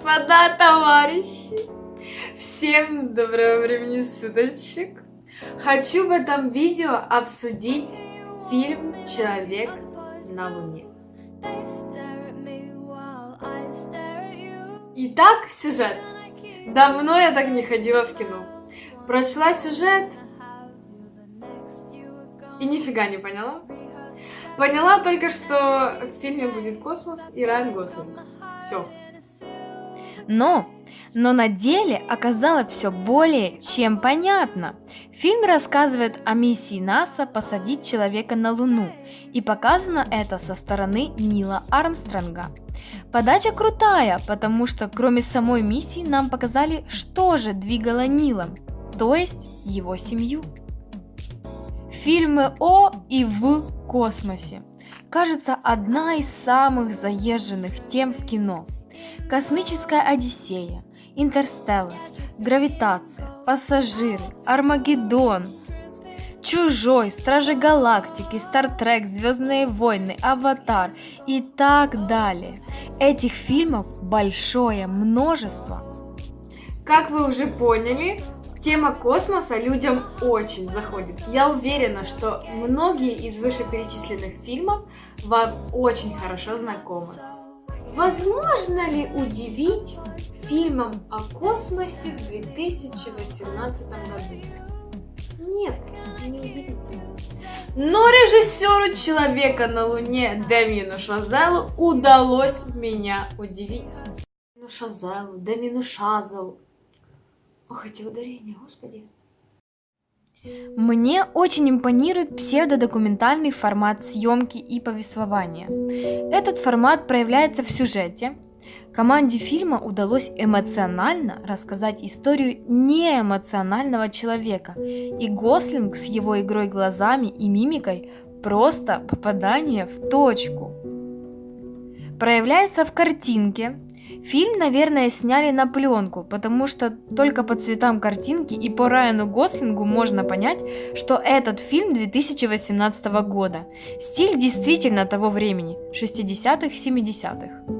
господа товарищи! Всем доброго времени суточек! Хочу в этом видео обсудить фильм «Человек на Луне». Итак, сюжет. Давно я так не ходила в кино. Прочла сюжет и нифига не поняла. Поняла только, что в фильме будет космос и Райан Гослинг. Все. Но, но на деле оказалось все более чем понятно. Фильм рассказывает о миссии НАСА посадить человека на Луну, и показано это со стороны Нила Армстронга. Подача крутая, потому что кроме самой миссии нам показали, что же двигало Нилом, то есть его семью. Фильмы о и в космосе. Кажется, одна из самых заезженных тем в кино. Космическая Одиссея, Интерстеллар, Гравитация, Пассажиры, Армагеддон, Чужой, Стражи Галактики, Стартрек, Звездные войны, Аватар и так далее. Этих фильмов большое множество. Как вы уже поняли, Тема космоса людям очень заходит. Я уверена, что многие из вышеперечисленных фильмов вам очень хорошо знакомы. Возможно ли удивить фильмом о космосе в 2018 году? Нет, не удивительно. Но режиссеру «Человека на Луне» Демину Шазелу удалось меня удивить. Ну Шазелу, Демину Шазелу, Ох, эти ударения, господи. Мне очень импонирует псевдодокументальный формат съемки и повествования. Этот формат проявляется в сюжете. Команде фильма удалось эмоционально рассказать историю неэмоционального человека, и Гослинг с его игрой глазами и мимикой просто попадание в точку. Проявляется в картинке, Фильм, наверное, сняли на пленку, потому что только по цветам картинки и по Райану Гослингу можно понять, что этот фильм 2018 года. Стиль действительно того времени, 60-х, 70-х.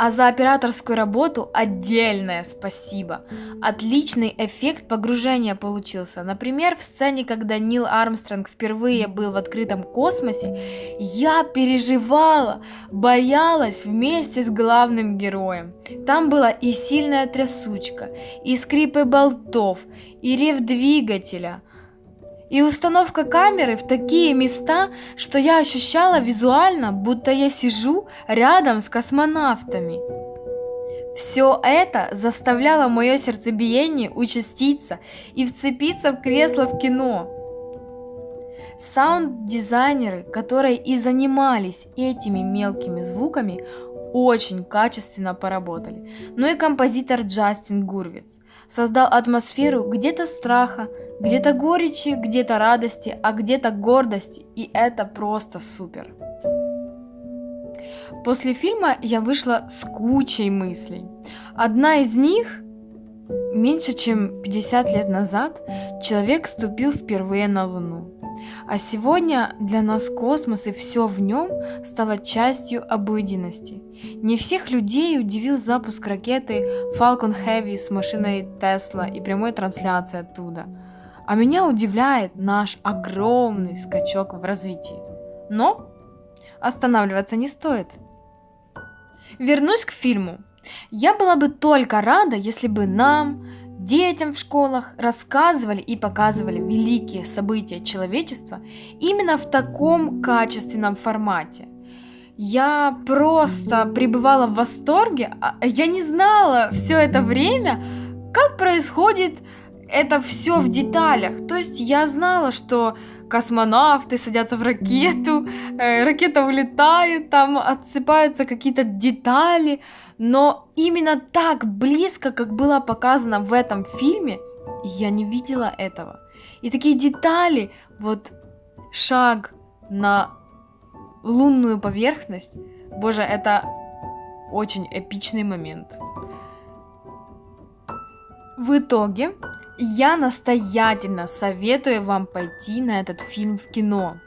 А за операторскую работу отдельное спасибо. Отличный эффект погружения получился. Например, в сцене, когда Нил Армстронг впервые был в открытом космосе, я переживала, боялась вместе с главным героем. Там была и сильная трясучка, и скрипы болтов, и рев двигателя – и установка камеры в такие места, что я ощущала визуально, будто я сижу рядом с космонавтами. Все это заставляло мое сердцебиение участиться и вцепиться в кресло в кино. Саунд-дизайнеры, которые и занимались этими мелкими звуками, очень качественно поработали. Ну и композитор Джастин Гурвиц создал атмосферу где-то страха, где-то горечи, где-то радости, а где-то гордости, и это просто супер. После фильма я вышла с кучей мыслей. Одна из них Меньше чем 50 лет назад человек ступил впервые на Луну. А сегодня для нас космос и все в нем стало частью обыденности. Не всех людей удивил запуск ракеты Falcon Heavy с машиной Tesla и прямой трансляцией оттуда. А меня удивляет наш огромный скачок в развитии. Но останавливаться не стоит. Вернусь к фильму. Я была бы только рада, если бы нам, детям в школах рассказывали и показывали великие события человечества именно в таком качественном формате. Я просто пребывала в восторге, а я не знала все это время, как происходит это все в деталях. То есть я знала, что космонавты садятся в ракету, э, ракета улетает, там отсыпаются какие-то детали, но именно так близко, как было показано в этом фильме, я не видела этого. И такие детали, вот шаг на лунную поверхность, боже, это очень эпичный момент. В итоге, я настоятельно советую вам пойти на этот фильм в кино.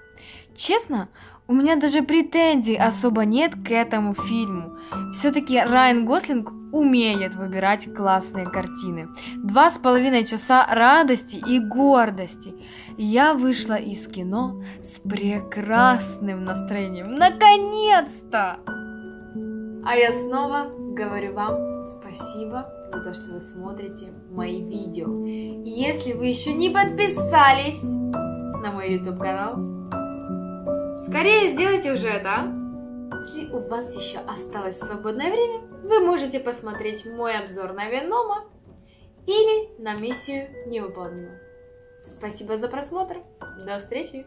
Честно, У меня даже претензий особо нет к этому фильму. Все-таки Райан Гослинг умеет выбирать классные картины. Два с половиной часа радости и гордости. Я вышла из кино с прекрасным настроением. Наконец-то! А я снова говорю вам спасибо за то, что вы смотрите мои видео. И если вы еще не подписались на мой YouTube канал, скорее сделайте уже это. Если у вас еще осталось свободное время, вы можете посмотреть мой обзор на Венома или на миссию невыполнима. Спасибо за просмотр. До встречи!